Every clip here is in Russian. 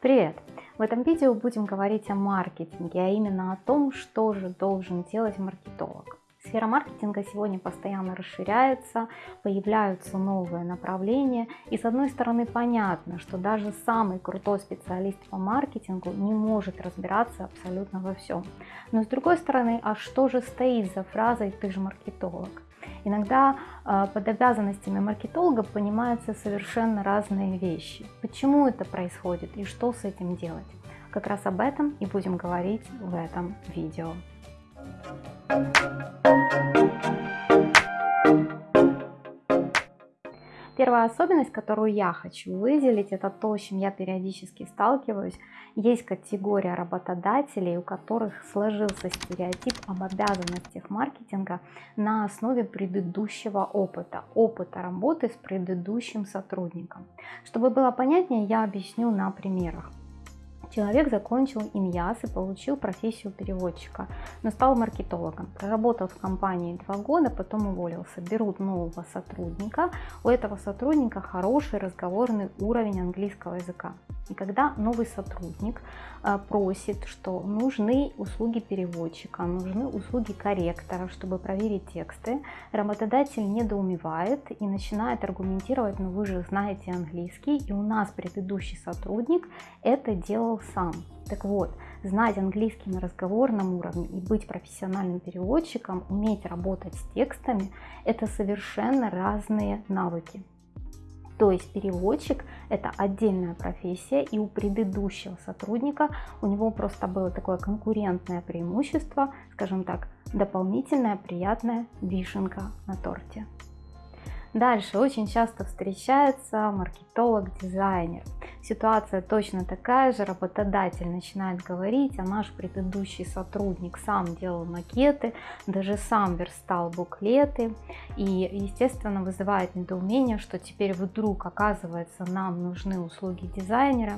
Привет! В этом видео будем говорить о маркетинге, а именно о том, что же должен делать маркетолог. Сфера маркетинга сегодня постоянно расширяется, появляются новые направления. И с одной стороны понятно, что даже самый крутой специалист по маркетингу не может разбираться абсолютно во всем. Но с другой стороны, а что же стоит за фразой «ты же маркетолог»? Иногда а, под обязанностями маркетолога понимаются совершенно разные вещи. Почему это происходит и что с этим делать? Как раз об этом и будем говорить в этом видео. Первая особенность, которую я хочу выделить, это то, с чем я периодически сталкиваюсь. Есть категория работодателей, у которых сложился стереотип об обязанностях маркетинга на основе предыдущего опыта, опыта работы с предыдущим сотрудником. Чтобы было понятнее, я объясню на примерах. Человек закончил ИМЯС и получил профессию переводчика, но стал маркетологом. Проработал в компании два года, потом уволился. Берут нового сотрудника. У этого сотрудника хороший разговорный уровень английского языка. И когда новый сотрудник а, просит, что нужны услуги переводчика, нужны услуги корректора, чтобы проверить тексты, работодатель недоумевает и начинает аргументировать, ну вы же знаете английский, и у нас предыдущий сотрудник это делал сам. Так вот, знать английский на разговорном уровне и быть профессиональным переводчиком, уметь работать с текстами, это совершенно разные навыки. То есть переводчик это отдельная профессия, и у предыдущего сотрудника у него просто было такое конкурентное преимущество, скажем так, дополнительная приятная вишенка на торте. Дальше. Очень часто встречается маркетолог-дизайнер. Ситуация точно такая же, работодатель начинает говорить, а наш предыдущий сотрудник сам делал макеты, даже сам верстал буклеты. И естественно вызывает недоумение, что теперь вдруг оказывается нам нужны услуги дизайнера.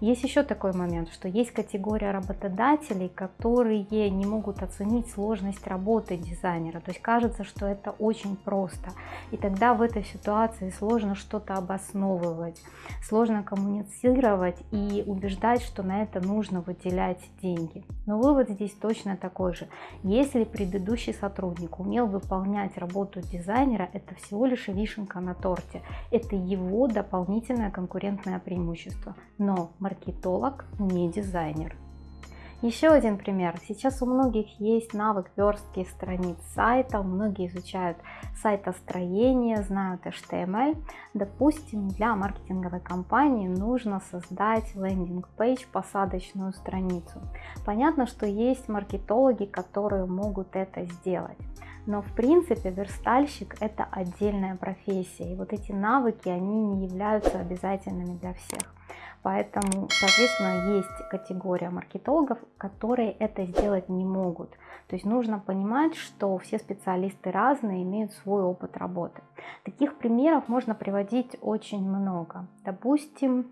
Есть еще такой момент, что есть категория работодателей, которые не могут оценить сложность работы дизайнера, то есть кажется, что это очень просто. И тогда в этой ситуации сложно что-то обосновывать, сложно коммуницировать и убеждать, что на это нужно выделять деньги. Но вывод здесь точно такой же. Если предыдущий сотрудник умел выполнять работу дизайнера, это всего лишь вишенка на торте. Это его дополнительное конкурентное преимущество. Но маркетолог не дизайнер. Еще один пример. Сейчас у многих есть навык верстки страниц сайта, многие изучают сайтостроение, знают HTML. Допустим, для маркетинговой кампании нужно создать лендинг-пейдж, посадочную страницу. Понятно, что есть маркетологи, которые могут это сделать. Но в принципе верстальщик это отдельная профессия. И вот эти навыки, они не являются обязательными для всех. Поэтому, соответственно, есть категория маркетологов, которые это сделать не могут. То есть нужно понимать, что все специалисты разные, имеют свой опыт работы. Таких примеров можно приводить очень много. Допустим,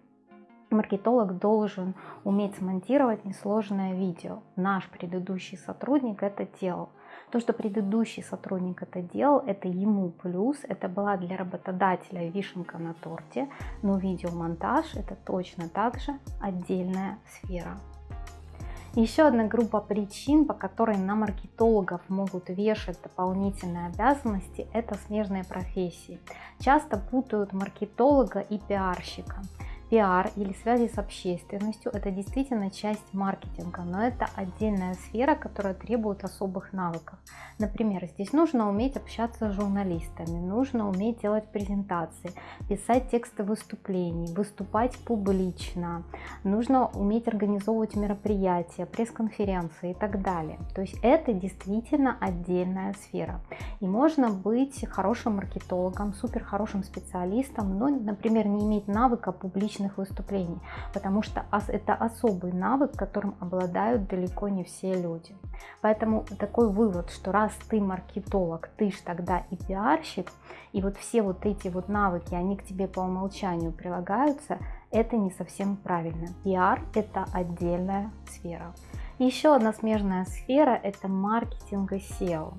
маркетолог должен уметь смонтировать несложное видео. Наш предыдущий сотрудник это делал. То, что предыдущий сотрудник это делал, это ему плюс, это была для работодателя вишенка на торте, но видеомонтаж это точно так же отдельная сфера. Еще одна группа причин, по которой на маркетологов могут вешать дополнительные обязанности, это смежные профессии. Часто путают маркетолога и пиарщика. Пиар или связи с общественностью – это действительно часть маркетинга, но это отдельная сфера, которая требует особых навыков. Например, здесь нужно уметь общаться с журналистами, нужно уметь делать презентации, писать тексты выступлений, выступать публично, нужно уметь организовывать мероприятия, пресс-конференции и так далее. То есть это действительно отдельная сфера. И можно быть хорошим маркетологом, супер хорошим специалистом, но, например, не иметь навыка публичного публичных выступлений, потому что это особый навык, которым обладают далеко не все люди. Поэтому такой вывод, что раз ты маркетолог, ты ж тогда и пиарщик, и вот все вот эти вот навыки, они к тебе по умолчанию прилагаются, это не совсем правильно. Пиар – это отдельная сфера. Еще одна смежная сфера – это маркетинг и SEO.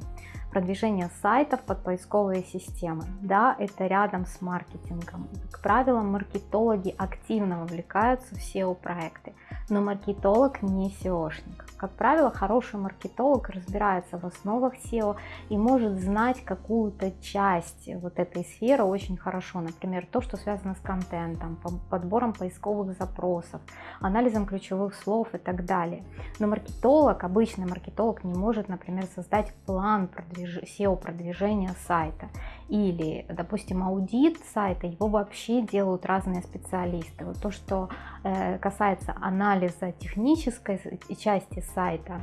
Продвижение сайтов под поисковые системы. Да, это рядом с маркетингом. Как правило, маркетологи активно вовлекаются в SEO-проекты, но маркетолог не SEOшник. Как правило, хороший маркетолог разбирается в основах SEO и может знать какую-то часть вот этой сферы очень хорошо. Например, то, что связано с контентом, подбором поисковых запросов, анализом ключевых слов и так далее. Но маркетолог, обычный маркетолог не может, например, создать план продвиж... SEO-продвижения сайта. Или, допустим, аудит сайта, его вообще делают разные специалисты. Вот то, что э, касается анализа технической части сайта,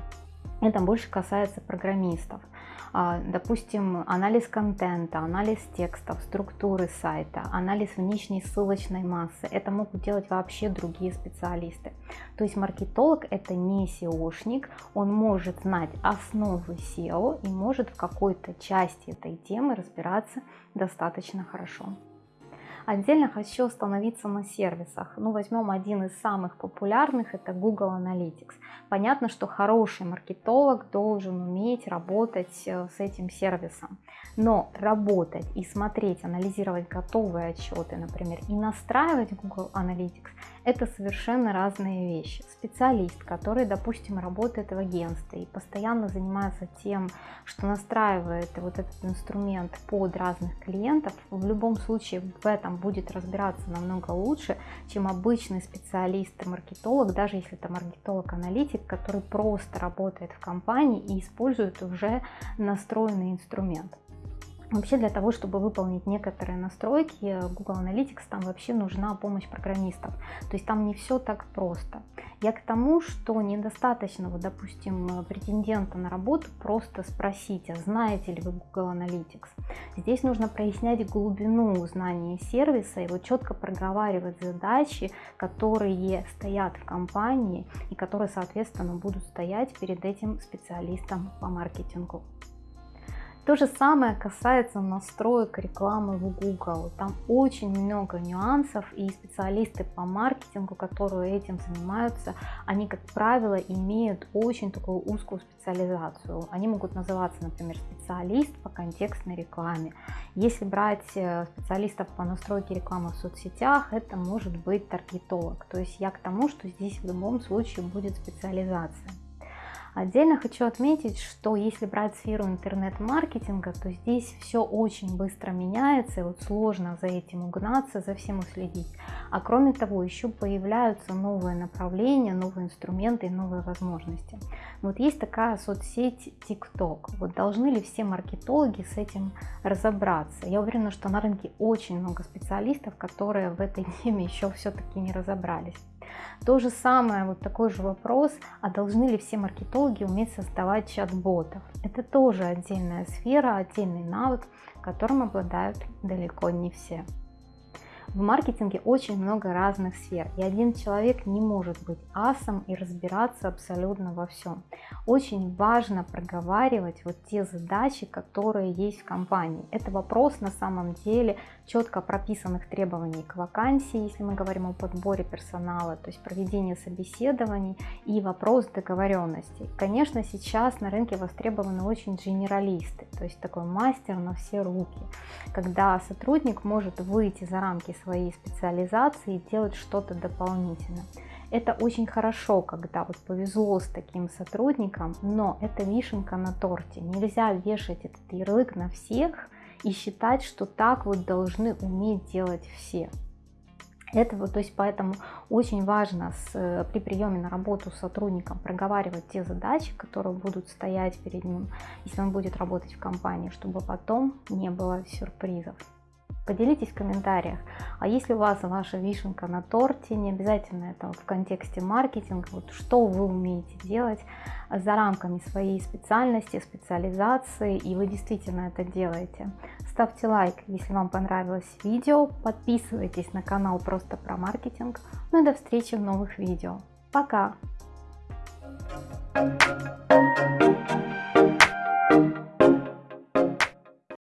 это больше касается программистов. А, допустим, анализ контента, анализ текстов, структуры сайта, анализ внешней ссылочной массы. Это могут делать вообще другие специалисты. То есть маркетолог это не SEOшник, он может знать основы SEO и может в какой-то части этой темы разбираться достаточно хорошо. Отдельно хочу остановиться на сервисах. Ну, возьмем один из самых популярных, это Google Analytics. Понятно, что хороший маркетолог должен уметь работать э, с этим сервисом. Но работать и смотреть, анализировать готовые отчеты, например, и настраивать Google Analytics, это совершенно разные вещи. Специалист, который, допустим, работает в агентстве и постоянно занимается тем, что настраивает вот этот инструмент под разных клиентов, в любом случае в этом будет разбираться намного лучше, чем обычный специалист и маркетолог, даже если это маркетолог-аналитик, который просто работает в компании и использует уже настроенный инструмент. Вообще для того, чтобы выполнить некоторые настройки Google Analytics, там вообще нужна помощь программистов. То есть там не все так просто. Я к тому, что недостаточно, вот, допустим, претендента на работу просто спросить, а знаете ли вы Google Analytics? Здесь нужно прояснять глубину знания сервиса и вот четко проговаривать задачи, которые стоят в компании и которые, соответственно, будут стоять перед этим специалистом по маркетингу. То же самое касается настроек рекламы в Google. Там очень много нюансов и специалисты по маркетингу, которые этим занимаются, они, как правило, имеют очень такую узкую специализацию. Они могут называться, например, специалист по контекстной рекламе. Если брать э, специалистов по настройке рекламы в соцсетях, это может быть таргетолог. То есть я к тому, что здесь в любом случае будет специализация. Отдельно хочу отметить, что если брать сферу интернет-маркетинга, то здесь все очень быстро меняется, и вот сложно за этим угнаться, за всем уследить. А кроме того, еще появляются новые направления, новые инструменты и новые возможности. Вот есть такая соцсеть TikTok. Вот должны ли все маркетологи с этим разобраться? Я уверена, что на рынке очень много специалистов, которые в этой теме еще все-таки не разобрались. То же самое, вот такой же вопрос, а должны ли все маркетологи уметь создавать чат-ботов? Это тоже отдельная сфера, отдельный навык, которым обладают далеко не все. В маркетинге очень много разных сфер, и один человек не может быть асом и разбираться абсолютно во всем. Очень важно проговаривать вот те задачи, которые есть в компании. Это вопрос на самом деле четко прописанных требований к вакансии, если мы говорим о подборе персонала, то есть проведение собеседований и вопрос договоренности. Конечно, сейчас на рынке востребованы очень генералисты, то есть такой мастер на все руки, когда сотрудник может выйти за рамки своей специализации и делать что-то дополнительно. Это очень хорошо, когда вот повезло с таким сотрудником, но это вишенка на торте. Нельзя вешать этот ярлык на всех и считать, что так вот должны уметь делать все. Это вот, то есть поэтому очень важно с, при приеме на работу с сотрудником проговаривать те задачи, которые будут стоять перед ним, если он будет работать в компании, чтобы потом не было сюрпризов. Поделитесь в комментариях, а если у вас ваша вишенка на торте, не обязательно это в контексте маркетинга, вот что вы умеете делать за рамками своей специальности, специализации, и вы действительно это делаете. Ставьте лайк, если вам понравилось видео, подписывайтесь на канал просто про маркетинг, ну и до встречи в новых видео. Пока! Thank you.